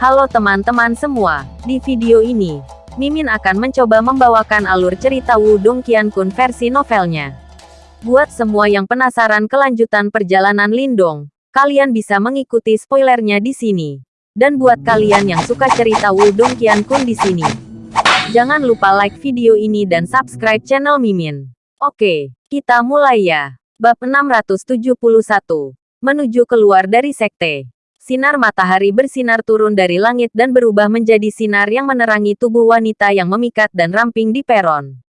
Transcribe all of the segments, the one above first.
Halo teman-teman semua, di video ini, Mimin akan mencoba membawakan alur cerita Wudong Qiankun versi novelnya. Buat semua yang penasaran kelanjutan perjalanan Lindong, kalian bisa mengikuti spoilernya di sini. Dan buat kalian yang suka cerita Wudong Qiankun di sini, jangan lupa like video ini dan subscribe channel Mimin. Oke, kita mulai ya. Bab 671. Menuju keluar dari sekte. Sinar matahari bersinar turun dari langit dan berubah menjadi sinar yang menerangi tubuh wanita yang memikat dan ramping di peron.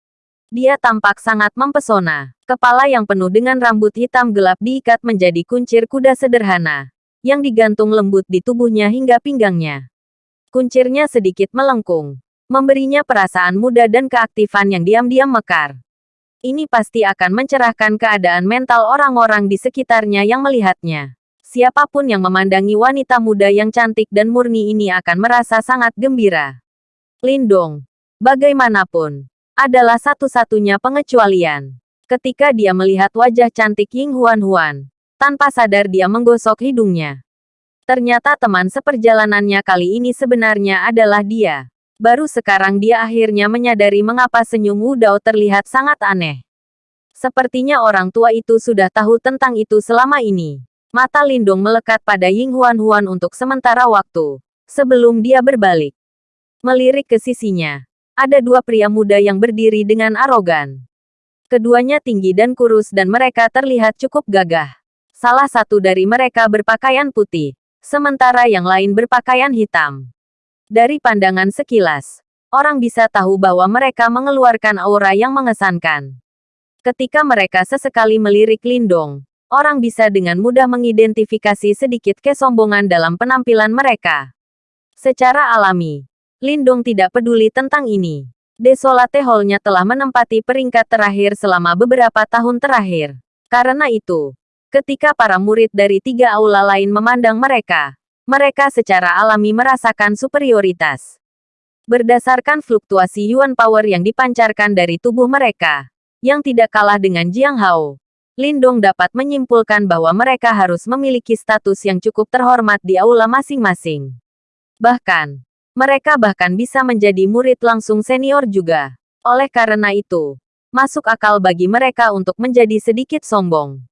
Dia tampak sangat mempesona. Kepala yang penuh dengan rambut hitam gelap diikat menjadi kuncir kuda sederhana, yang digantung lembut di tubuhnya hingga pinggangnya. Kuncirnya sedikit melengkung, memberinya perasaan muda dan keaktifan yang diam-diam mekar. Ini pasti akan mencerahkan keadaan mental orang-orang di sekitarnya yang melihatnya. Siapa pun yang memandangi wanita muda yang cantik dan murni ini akan merasa sangat gembira. Lindong, bagaimanapun, adalah satu-satunya pengecualian. Ketika dia melihat wajah cantik Ying Huan Huan, tanpa sadar dia menggosok hidungnya. Ternyata teman seperjalanannya kali ini sebenarnya adalah dia. Baru sekarang dia akhirnya menyadari mengapa senyum Wu Dao terlihat sangat aneh. Sepertinya orang tua itu sudah tahu tentang itu selama ini. Mata Lindung melekat pada Ying Huan Huan untuk sementara waktu, sebelum dia berbalik. Melirik ke sisinya, ada dua pria muda yang berdiri dengan arogan. Keduanya tinggi dan kurus dan mereka terlihat cukup gagah. Salah satu dari mereka berpakaian putih, sementara yang lain berpakaian hitam. Dari pandangan sekilas, orang bisa tahu bahwa mereka mengeluarkan aura yang mengesankan. Ketika mereka sesekali melirik Lindong, orang bisa dengan mudah mengidentifikasi sedikit kesombongan dalam penampilan mereka. Secara alami, Lindong tidak peduli tentang ini. Desolate Hall-nya telah menempati peringkat terakhir selama beberapa tahun terakhir. Karena itu, ketika para murid dari tiga aula lain memandang mereka, mereka secara alami merasakan superioritas. Berdasarkan fluktuasi Yuan Power yang dipancarkan dari tubuh mereka, yang tidak kalah dengan Jiang Hao, Lindong dapat menyimpulkan bahwa mereka harus memiliki status yang cukup terhormat di aula masing-masing. Bahkan, mereka bahkan bisa menjadi murid langsung senior juga. Oleh karena itu, masuk akal bagi mereka untuk menjadi sedikit sombong.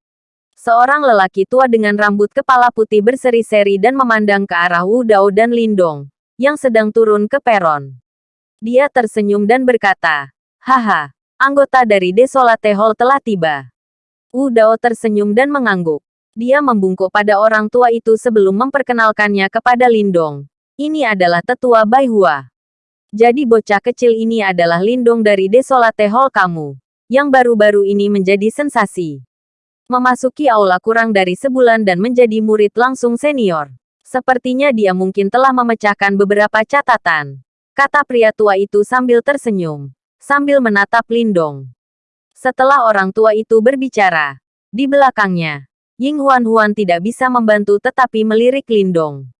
Seorang lelaki tua dengan rambut kepala putih berseri-seri dan memandang ke arah Wu Dao dan Lindong, yang sedang turun ke peron. Dia tersenyum dan berkata, Haha, anggota dari Desolate Hall telah tiba. Wu Dao tersenyum dan mengangguk. Dia membungkuk pada orang tua itu sebelum memperkenalkannya kepada Lindong. Ini adalah tetua Bai Hua. Jadi bocah kecil ini adalah Lindong dari Desolate Hall kamu. Yang baru-baru ini menjadi sensasi. Memasuki aula kurang dari sebulan dan menjadi murid langsung senior. Sepertinya dia mungkin telah memecahkan beberapa catatan. Kata pria tua itu sambil tersenyum. Sambil menatap Lindong. Setelah orang tua itu berbicara, di belakangnya, Ying Huan Huan tidak bisa membantu tetapi melirik Lindong.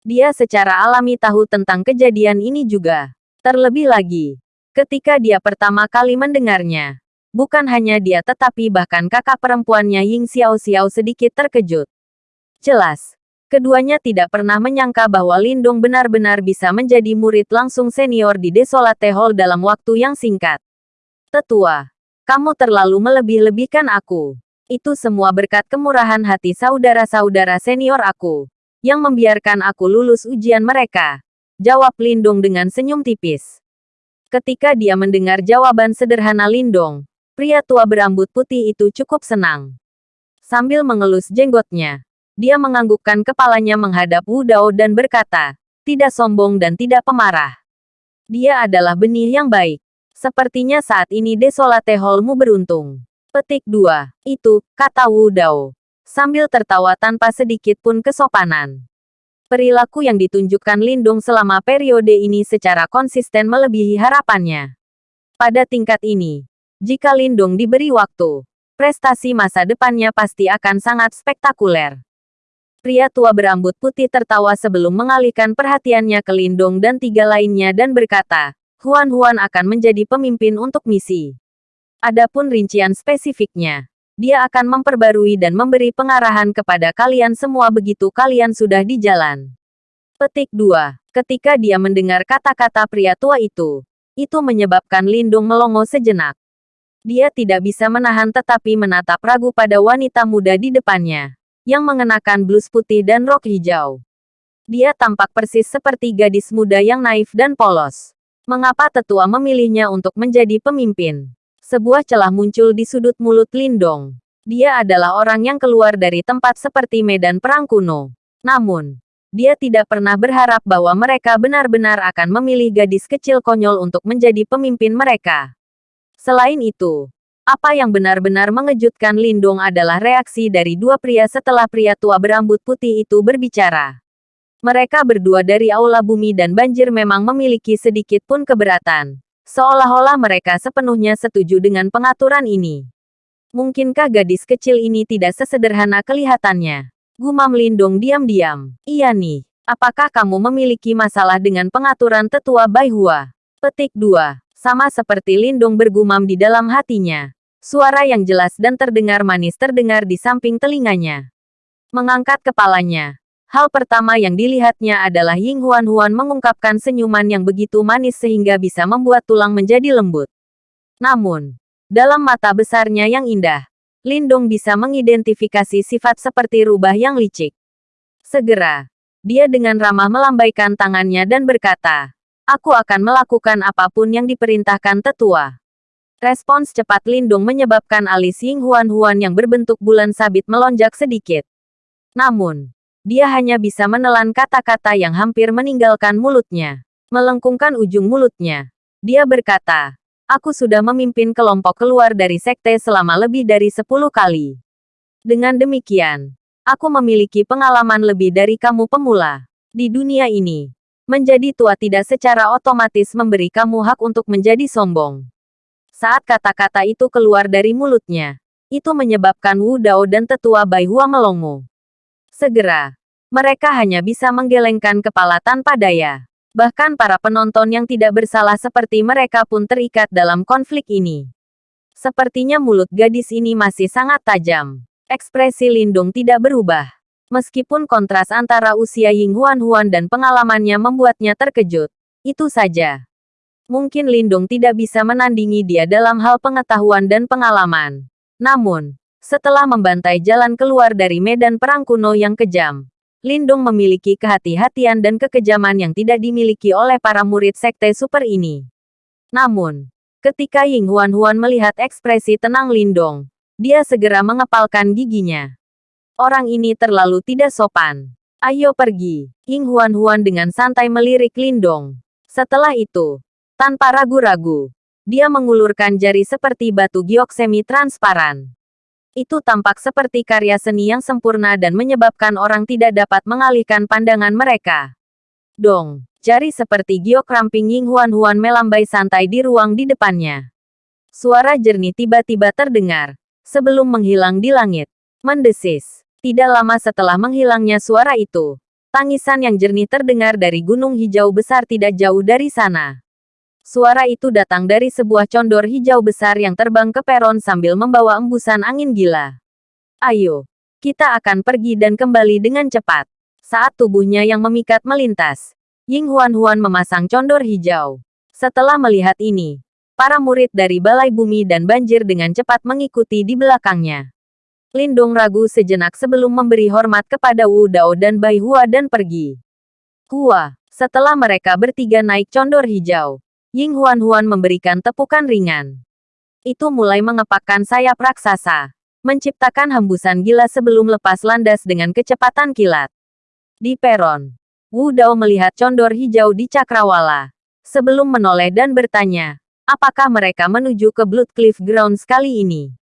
Dia secara alami tahu tentang kejadian ini juga. Terlebih lagi, ketika dia pertama kali mendengarnya, bukan hanya dia tetapi bahkan kakak perempuannya Ying Xiao Xiao sedikit terkejut. Jelas, keduanya tidak pernah menyangka bahwa Lindong benar-benar bisa menjadi murid langsung senior di Desolate Hall dalam waktu yang singkat. Tetua, kamu terlalu melebih-lebihkan aku. Itu semua berkat kemurahan hati saudara-saudara senior aku, yang membiarkan aku lulus ujian mereka. Jawab Lindong dengan senyum tipis. Ketika dia mendengar jawaban sederhana Lindong, pria tua berambut putih itu cukup senang. Sambil mengelus jenggotnya, dia menganggukkan kepalanya menghadap Wu Dao dan berkata, tidak sombong dan tidak pemarah. Dia adalah benih yang baik. Sepertinya saat ini Desolate Hallmu beruntung. Petik 2. Itu, kata Wu Dao. Sambil tertawa tanpa sedikit pun kesopanan. Perilaku yang ditunjukkan Lindung selama periode ini secara konsisten melebihi harapannya. Pada tingkat ini, jika Lindung diberi waktu, prestasi masa depannya pasti akan sangat spektakuler. Pria tua berambut putih tertawa sebelum mengalihkan perhatiannya ke Lindung dan tiga lainnya dan berkata, Huan Huan akan menjadi pemimpin untuk misi. Adapun rincian spesifiknya, dia akan memperbarui dan memberi pengarahan kepada kalian semua begitu kalian sudah di jalan. Petik 2. Ketika dia mendengar kata-kata pria tua itu, itu menyebabkan Lindung melongo sejenak. Dia tidak bisa menahan tetapi menatap ragu pada wanita muda di depannya, yang mengenakan blus putih dan rok hijau. Dia tampak persis seperti gadis muda yang naif dan polos. Mengapa tetua memilihnya untuk menjadi pemimpin? Sebuah celah muncul di sudut mulut Lindong. Dia adalah orang yang keluar dari tempat seperti medan perang kuno. Namun, dia tidak pernah berharap bahwa mereka benar-benar akan memilih gadis kecil konyol untuk menjadi pemimpin mereka. Selain itu, apa yang benar-benar mengejutkan Lindung adalah reaksi dari dua pria setelah pria tua berambut putih itu berbicara. Mereka berdua dari Aula Bumi dan Banjir memang memiliki sedikit pun keberatan. Seolah-olah mereka sepenuhnya setuju dengan pengaturan ini. Mungkinkah gadis kecil ini tidak sesederhana kelihatannya? Gumam Lindong diam-diam. Iya nih, apakah kamu memiliki masalah dengan pengaturan tetua Baihua? Petik 2. Sama seperti Lindong bergumam di dalam hatinya. Suara yang jelas dan terdengar manis terdengar di samping telinganya. Mengangkat kepalanya. Hal pertama yang dilihatnya adalah Ying Huan Huan mengungkapkan senyuman yang begitu manis sehingga bisa membuat tulang menjadi lembut. Namun, dalam mata besarnya yang indah, Lindong bisa mengidentifikasi sifat seperti rubah yang licik. Segera, dia dengan ramah melambaikan tangannya dan berkata, Aku akan melakukan apa pun yang diperintahkan tetua. Respons cepat Lindung menyebabkan alis Ying Huan Huan yang berbentuk bulan sabit melonjak sedikit. Namun, dia hanya bisa menelan kata-kata yang hampir meninggalkan mulutnya. Melengkungkan ujung mulutnya. Dia berkata, Aku sudah memimpin kelompok keluar dari sekte selama lebih dari 10 kali. Dengan demikian, aku memiliki pengalaman lebih dari kamu pemula. Di dunia ini, menjadi tua tidak secara otomatis memberi kamu hak untuk menjadi sombong. Saat kata-kata itu keluar dari mulutnya, itu menyebabkan Wu Dao dan tetua Bai Hua melongo. Segera, mereka hanya bisa menggelengkan kepala tanpa daya. Bahkan para penonton yang tidak bersalah seperti mereka pun terikat dalam konflik ini. Sepertinya mulut gadis ini masih sangat tajam. Ekspresi Lindung tidak berubah. Meskipun kontras antara usia Ying Huan Huan dan pengalamannya membuatnya terkejut. Itu saja. Mungkin Lindung tidak bisa menandingi dia dalam hal pengetahuan dan pengalaman. Namun, setelah membantai jalan keluar dari medan perang kuno yang kejam, Lindung memiliki kehati-hatian dan kekejaman yang tidak dimiliki oleh para murid sekte super ini. Namun, ketika Ying Huan Huan melihat ekspresi tenang Lindong, dia segera mengepalkan giginya. Orang ini terlalu tidak sopan. Ayo pergi. Ying Huan Huan dengan santai melirik Lindong. Setelah itu, tanpa ragu-ragu, dia mengulurkan jari seperti batu giok semi transparan. Itu tampak seperti karya seni yang sempurna dan menyebabkan orang tidak dapat mengalihkan pandangan mereka. Dong, jari seperti giok ramping Ying Huan Huan melambai santai di ruang di depannya. Suara jernih tiba-tiba terdengar, sebelum menghilang di langit. Mendesis. Tidak lama setelah menghilangnya suara itu, tangisan yang jernih terdengar dari gunung hijau besar tidak jauh dari sana. Suara itu datang dari sebuah condor hijau besar yang terbang ke peron sambil membawa embusan angin gila. Ayo, kita akan pergi dan kembali dengan cepat. Saat tubuhnya yang memikat melintas, Ying Huan Huan memasang condor hijau. Setelah melihat ini, para murid dari Balai Bumi dan Banjir dengan cepat mengikuti di belakangnya. Lindong ragu sejenak sebelum memberi hormat kepada Wu Dao dan Bai Hua dan pergi. Hua, setelah mereka bertiga naik condor hijau, Ying Huan Huan memberikan tepukan ringan. Itu mulai mengepakkan sayap raksasa, menciptakan hembusan gila sebelum lepas landas dengan kecepatan kilat. Di peron, Wu Dao melihat condor hijau di cakrawala, sebelum menoleh dan bertanya, apakah mereka menuju ke Blood Cliff Grounds kali ini?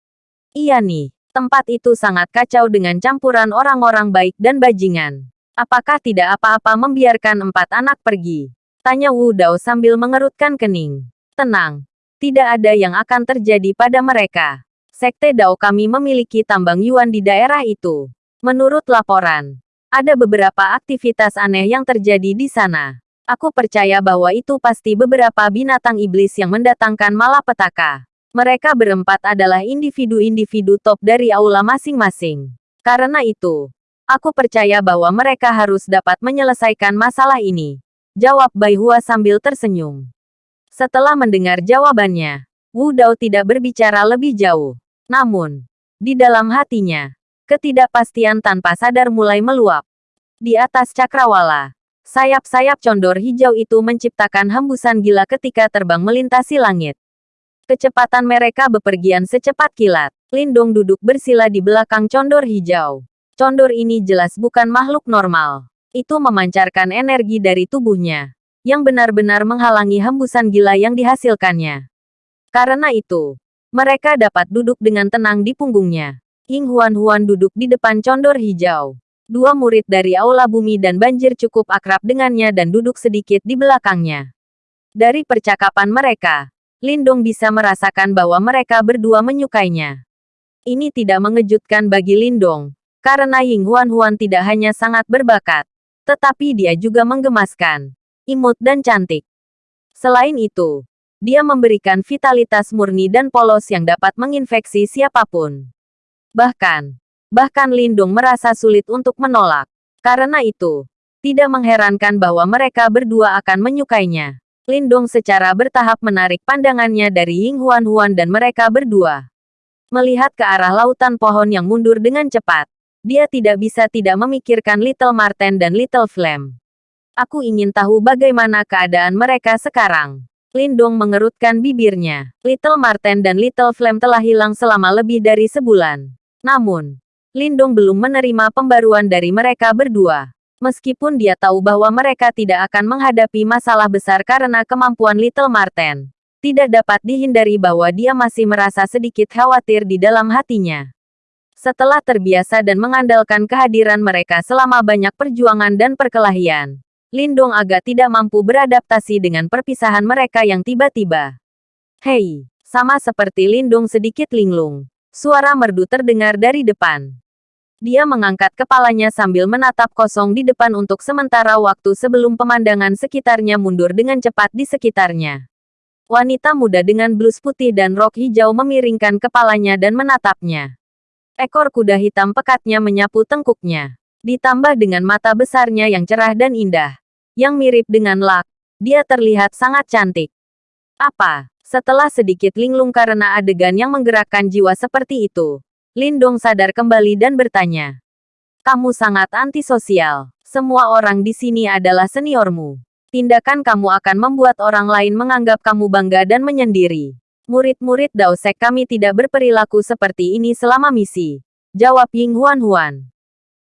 Iya nih, tempat itu sangat kacau dengan campuran orang-orang baik dan bajingan. Apakah tidak apa-apa membiarkan empat anak pergi? Tanya Wu Dao sambil mengerutkan kening. Tenang. Tidak ada yang akan terjadi pada mereka. Sekte Dao kami memiliki tambang Yuan di daerah itu. Menurut laporan, ada beberapa aktivitas aneh yang terjadi di sana. Aku percaya bahwa itu pasti beberapa binatang iblis yang mendatangkan malapetaka. Mereka berempat adalah individu-individu top dari aula masing-masing. Karena itu, Aku percaya bahwa mereka harus dapat menyelesaikan masalah ini. Jawab Bai Hua sambil tersenyum. Setelah mendengar jawabannya, Wu Dao tidak berbicara lebih jauh. Namun, di dalam hatinya, ketidakpastian tanpa sadar mulai meluap. Di atas cakrawala, sayap-sayap condor hijau itu menciptakan hembusan gila ketika terbang melintasi langit. Kecepatan mereka bepergian secepat kilat. Lindong duduk bersila di belakang condor hijau. Condor ini jelas bukan makhluk normal. Itu memancarkan energi dari tubuhnya, yang benar-benar menghalangi hembusan gila yang dihasilkannya. Karena itu, mereka dapat duduk dengan tenang di punggungnya. Ying Huan-Huan duduk di depan condor hijau. Dua murid dari Aula Bumi dan Banjir cukup akrab dengannya dan duduk sedikit di belakangnya. Dari percakapan mereka, Lindong bisa merasakan bahwa mereka berdua menyukainya. Ini tidak mengejutkan bagi Lindong, karena Ying Huan Huan tidak hanya sangat berbakat, tetapi dia juga menggemaskan, imut dan cantik. Selain itu, dia memberikan vitalitas murni dan polos yang dapat menginfeksi siapa pun. Bahkan, bahkan Lindung merasa sulit untuk menolak. Karena itu, tidak mengherankan bahwa mereka berdua akan menyukainya. Lindong secara bertahap menarik pandangannya dari Ying Huan Huan dan mereka berdua. Melihat ke arah lautan pohon yang mundur dengan cepat, dia tidak bisa tidak memikirkan Little Marten dan Little Flame. Aku ingin tahu bagaimana keadaan mereka sekarang. Lindong mengerutkan bibirnya. Little Marten dan Little Flame telah hilang selama lebih dari sebulan. Namun, Lindong belum menerima pembaruan dari mereka berdua. Meskipun dia tahu bahwa mereka tidak akan menghadapi masalah besar karena kemampuan Little Marten, tidak dapat dihindari bahwa dia masih merasa sedikit khawatir di dalam hatinya. Setelah terbiasa dan mengandalkan kehadiran mereka selama banyak perjuangan dan perkelahian, Lindong agak tidak mampu beradaptasi dengan perpisahan mereka yang tiba-tiba. Hei, sama seperti Lindong sedikit linglung. Suara merdu terdengar dari depan. Dia mengangkat kepalanya sambil menatap kosong di depan untuk sementara waktu sebelum pemandangan sekitarnya mundur dengan cepat di sekitarnya. Wanita muda dengan blus putih dan rok hijau memiringkan kepalanya dan menatapnya. Ekor kuda hitam pekatnya menyapu tengkuknya. Ditambah dengan mata besarnya yang cerah dan indah. Yang mirip dengan lak, dia terlihat sangat cantik. Apa? Setelah sedikit linglung karena adegan yang menggerakkan jiwa seperti itu, Lindong sadar kembali dan bertanya. Kamu sangat antisosial. Semua orang di sini adalah seniormu. Tindakan kamu akan membuat orang lain menganggap kamu bangga dan menyendiri. Murid-murid Daosek kami tidak berperilaku seperti ini selama misi. Jawab Ying Huan Huan.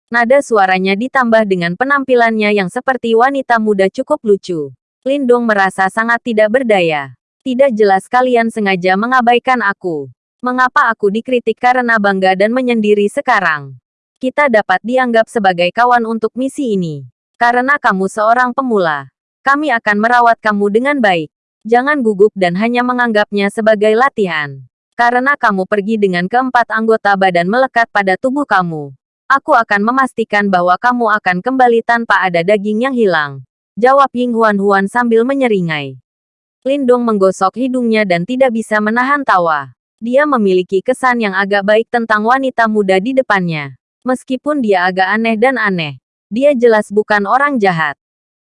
Nada suaranya ditambah dengan penampilannya yang seperti wanita muda cukup lucu. Lindong merasa sangat tidak berdaya. Tidak jelas kalian sengaja mengabaikan aku. Mengapa aku dikritik karena bangga dan menyendiri sekarang? Kita dapat dianggap sebagai kawan untuk misi ini. Karena kamu seorang pemula. Kami akan merawat kamu dengan baik. Jangan gugup dan hanya menganggapnya sebagai latihan. Karena kamu pergi dengan keempat anggota badan melekat pada tubuh kamu. Aku akan memastikan bahwa kamu akan kembali tanpa ada daging yang hilang. Jawab Ying Huan Huan sambil menyeringai. Lindong menggosok hidungnya dan tidak bisa menahan tawa. Dia memiliki kesan yang agak baik tentang wanita muda di depannya. Meskipun dia agak aneh dan aneh, dia jelas bukan orang jahat.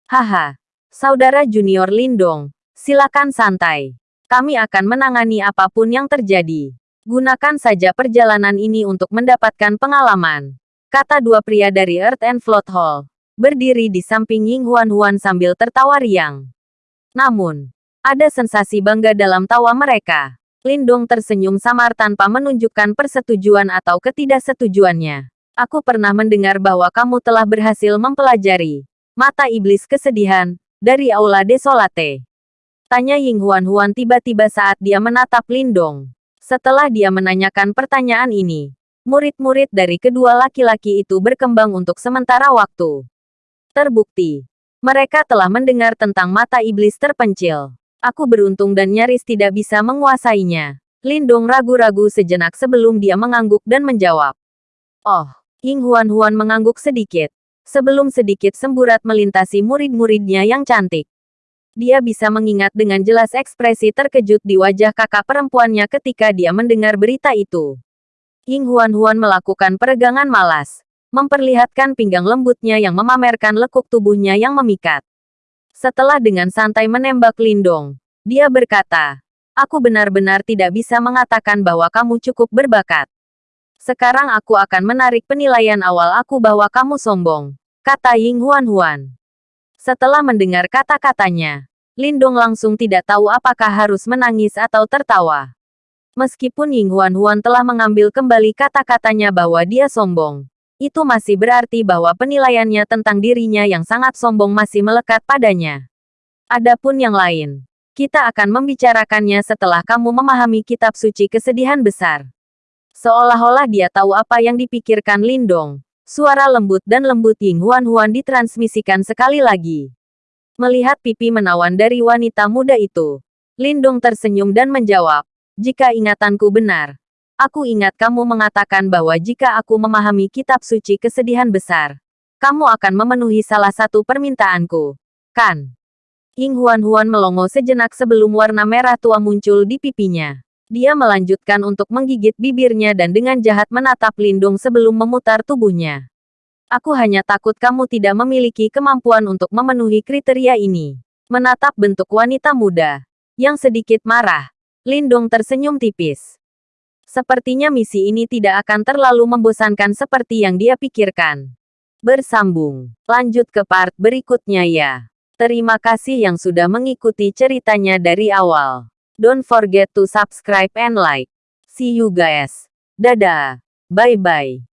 Haha, saudara junior Lindong, silakan santai. Kami akan menangani apa pun yang terjadi. Gunakan saja perjalanan ini untuk mendapatkan pengalaman. Kata dua pria dari Earth and Float Hall. Berdiri di samping Ying Huan Huan sambil tertawa riang. Namun, ada sensasi bangga dalam tawa mereka. Lindong tersenyum samar tanpa menunjukkan persetujuan atau ketidaksetujuannya. Aku pernah mendengar bahwa kamu telah berhasil mempelajari mata iblis kesedihan dari Aula Desolate. Tanya Ying Huan Huan tiba-tiba saat dia menatap Lindong. Setelah dia menanyakan pertanyaan ini, murid-murid dari kedua laki-laki itu berkembang untuk sementara waktu. Terbukti, mereka telah mendengar tentang mata iblis terpencil. Aku beruntung dan nyaris tidak bisa menguasainya. Lindong ragu-ragu sejenak sebelum dia mengangguk dan menjawab. Oh, Ying Huan-Huan mengangguk sedikit. Sebelum sedikit semburat melintasi murid-muridnya yang cantik. Dia bisa mengingat dengan jelas ekspresi terkejut di wajah kakak perempuannya ketika dia mendengar berita itu. Ying Huan-Huan melakukan peregangan malas. memperlihatkan pinggang lembutnya yang memamerkan lekuk tubuhnya yang memikat. Setelah dengan santai menembak Lindong, dia berkata, Aku benar-benar tidak bisa mengatakan bahwa kamu cukup berbakat. Sekarang aku akan menarik penilaian awal aku bahwa kamu sombong, kata Ying Huan Huan. Setelah mendengar kata-katanya, Lindong langsung tidak tahu apakah harus menangis atau tertawa. Meskipun Ying Huan Huan telah mengambil kembali kata-katanya bahwa dia sombong, itu masih berarti bahwa penilaiannya tentang dirinya yang sangat sombong masih melekat padanya. Adapun yang lain, kita akan membicarakannya setelah kamu memahami kitab suci kesedihan besar. Seolah-olah dia tahu apa yang dipikirkan Lindong. Suara lembut dan lembut Ying Huan Huan ditransmisikan sekali lagi. Melihat pipi menawan dari wanita muda itu, Lindong tersenyum dan menjawab, jika ingatanku benar, Aku ingat kamu mengatakan bahwa jika aku memahami kitab suci kesedihan besar, kamu akan memenuhi salah satu permintaanku. Kan? Ying Huan-Huan melongo sejenak sebelum warna merah tua muncul di pipinya. Dia melanjutkan untuk menggigit bibirnya dan dengan jahat menatap Lindung sebelum memutar tubuhnya. Aku hanya takut kamu tidak memiliki kemampuan untuk memenuhi kriteria ini. Menatap bentuk wanita muda, yang sedikit marah, Lindung tersenyum tipis. Sepertinya misi ini tidak akan terlalu membosankan seperti yang dia pikirkan. Bersambung. Lanjut ke part berikutnya ya. Terima kasih yang sudah mengikuti ceritanya dari awal. Don't forget to subscribe and like. See you guys. Dadah. Bye-bye.